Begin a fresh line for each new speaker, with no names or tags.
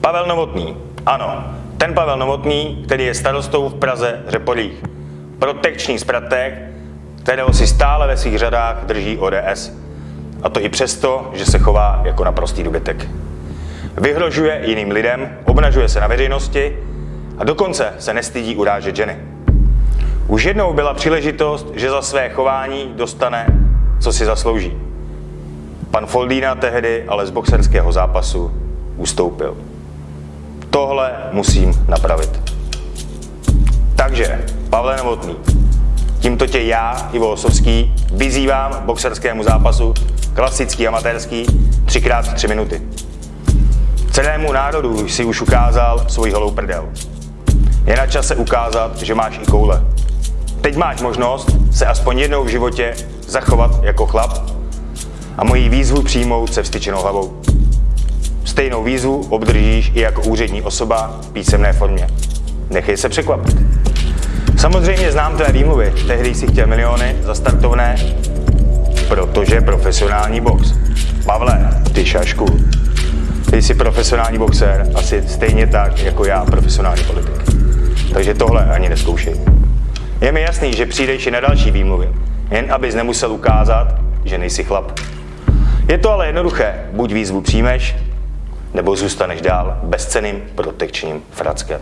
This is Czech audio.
Pavel Novotný. Ano, ten Pavel Novotný, který je starostou v Praze Řepolích. Protekční zpratek, kterého si stále ve svých řadách drží ODS. A to i přesto, že se chová jako naprostý dobytek. Vyhrožuje jiným lidem, obnažuje se na veřejnosti a dokonce se nestydí urážet ženy. Už jednou byla příležitost, že za své chování dostane, co si zaslouží. Pan Foldína tehdy ale z boxerského zápasu ustoupil. Tohle musím napravit. Takže, Pavle Novotný, tímto tě já, Ivo Osovský, vyzývám k boxerskému zápasu, klasický, amatérský, třikrát tři minuty. Celému národu si už ukázal svůj holou prdel. Je na čase ukázat, že máš i koule. Teď máš možnost se aspoň jednou v životě zachovat jako chlap a moji výzvu přijmout se vstyčenou hlavou. Stejnou výzvu obdržíš i jako úřední osoba v písemné formě. Nechej se překvapit. Samozřejmě znám tvé výmluvy. Tehdy jsi chtěl miliony za startovné, protože profesionální box. Pavle, ty šašku. Ty jsi profesionální boxer, asi stejně tak jako já profesionální politik. Takže tohle ani neskoušej. Je mi jasný, že přijdeš i na další výmluvy, jen abys nemusel ukázat, že nejsi chlap. Je to ale jednoduché, buď výzvu přijmeš, nebo zůstaneš dál bezceným protekčním frackem.